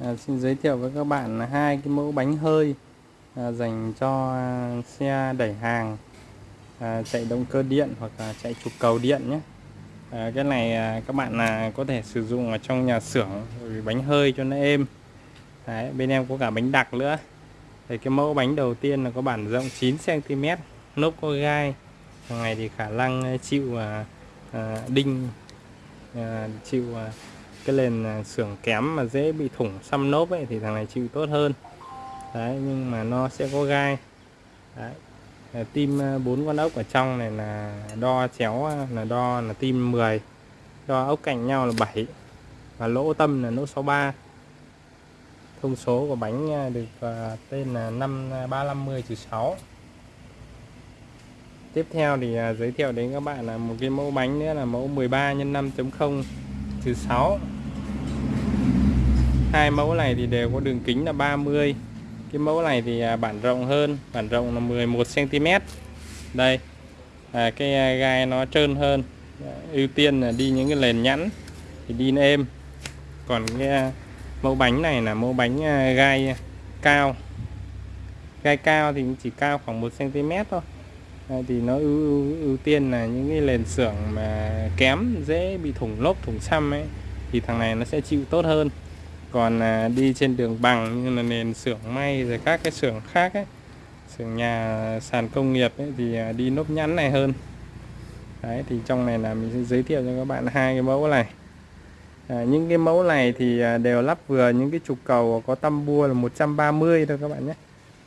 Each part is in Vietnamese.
à, xin giới thiệu với các bạn là hai cái mẫu bánh hơi à, dành cho xe đẩy hàng à, chạy động cơ điện hoặc là chạy trục cầu điện nhé. À, cái này à, các bạn là có thể sử dụng ở trong nhà xưởng bánh hơi cho nó êm. Đấy, bên em có cả bánh đặc nữa. Thì cái mẫu bánh đầu tiên là có bản rộng 9 cm nốt có gai. Thằng này thì khả năng à, chịu à, à, đinh à, chịu à, cái nền à, xưởng kém mà dễ bị thủng xăm nốt ấy thì thằng này chịu tốt hơn. Đấy, nhưng mà nó sẽ có gai. Đấy. À, tim à, bốn con ốc ở trong này là đo chéo là đo là tim 10 đo ốc cạnh nhau là 7 và lỗ tâm là lỗ 63 thông số của bánh được tên là 5350 6 tiếp theo thì giới thiệu đến các bạn là một cái mẫu bánh nữa là mẫu 13 x 5.0 thứ 6 hai mẫu này thì đều có đường kính là 30 cái mẫu này thì à, bản rộng hơn bản rộng là 11 cm đây à, cái à, gai nó trơn hơn. Ưu tiên là đi những cái nền nhẵn thì đi êm. Còn cái à, mẫu bánh này là mẫu bánh gai cao. Gai cao thì chỉ cao khoảng 1 cm thôi thì nó ưu, ưu, ưu tiên là những cái nền xưởng mà kém dễ bị thủng lốp thủng xăm ấy thì thằng này nó sẽ chịu tốt hơn. Còn à, đi trên đường bằng như là nền xưởng may rồi các cái xưởng khác ấy xưởng nhà sàn công nghiệp ấy, thì à, đi nốt nhẵn này hơn. Đấy thì trong này là mình sẽ giới thiệu cho các bạn hai cái mẫu này. À, những cái mẫu này thì à, đều lắp vừa những cái trục cầu có tăm bua là 130 thôi các bạn nhé.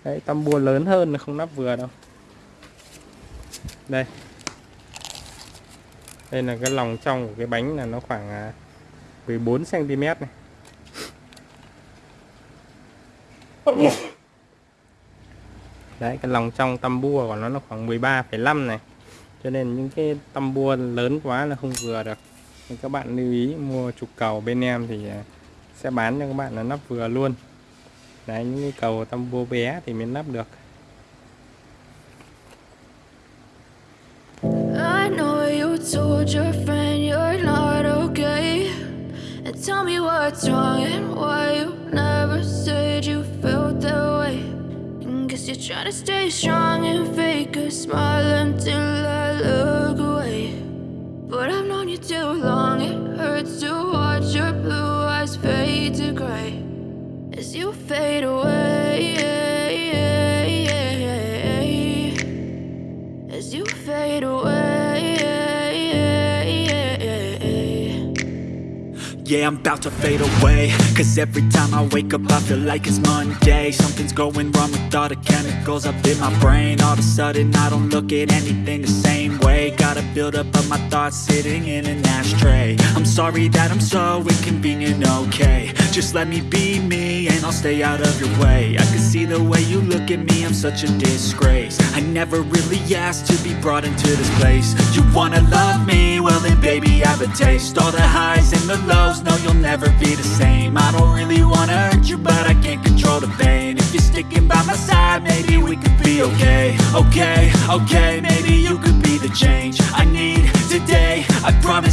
Đấy tăm bua lớn hơn không lắp vừa đâu đây. Đây là cái lòng trong của cái bánh là nó khoảng à, 14 cm này. Đấy cái lòng trong tăm bua của nó nó khoảng 13,5 này. Cho nên những cái tăm bua lớn quá là không vừa được. Nên các bạn lưu ý mua trục cầu bên em thì à, sẽ bán cho các bạn là nắp vừa luôn. Đấy những cái cầu tăm bua bé thì mới nắp được. Told your friend you're not okay. And tell me what's wrong and why you never said you felt that way. And Guess you're trying to stay strong and fake a smile until I look away. But I've known you too long, it hurts to watch your blue eyes fade to gray As you fade away Yeah, I'm about to fade away. Cause every time I wake up I feel like it's Monday. Something's going wrong with all the chemicals up in my brain. All of a sudden I don't look at anything the same way. Gotta build up of my thoughts sitting in an ashtray. I'm sorry that I'm so inconvenient, okay. Just let me be me and I'll stay out of your way. I can see the way you look at me, I'm such a disgrace. I never really asked to be brought into this place. You wanna love me? Well then baby have a taste. All the highs and the lows no, you'll never be the same. I don't really wanna hurt you, but I can't control the pain. If you're sticking by my side, maybe we could be okay. Okay, okay, maybe you could be the change I need today. I promise